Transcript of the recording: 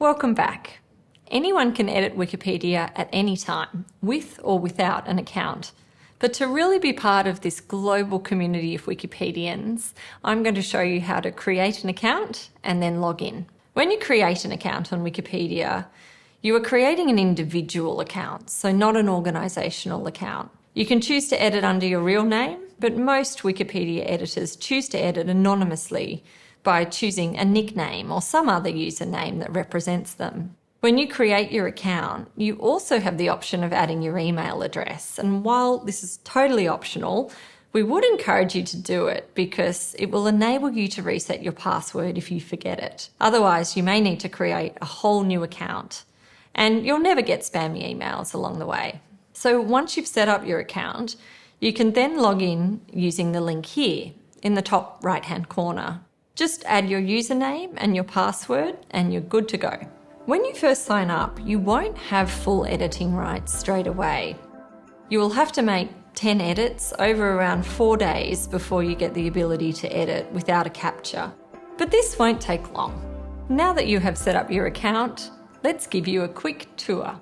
Welcome back. Anyone can edit Wikipedia at any time, with or without an account. But to really be part of this global community of Wikipedians, I'm going to show you how to create an account and then log in. When you create an account on Wikipedia, you are creating an individual account, so not an organisational account. You can choose to edit under your real name, but most Wikipedia editors choose to edit anonymously by choosing a nickname or some other username that represents them. When you create your account, you also have the option of adding your email address. And while this is totally optional, we would encourage you to do it because it will enable you to reset your password if you forget it. Otherwise, you may need to create a whole new account and you'll never get spammy emails along the way. So once you've set up your account, you can then log in using the link here in the top right hand corner. Just add your username and your password and you're good to go. When you first sign up, you won't have full editing rights straight away. You will have to make 10 edits over around four days before you get the ability to edit without a CAPTCHA. But this won't take long. Now that you have set up your account, let's give you a quick tour.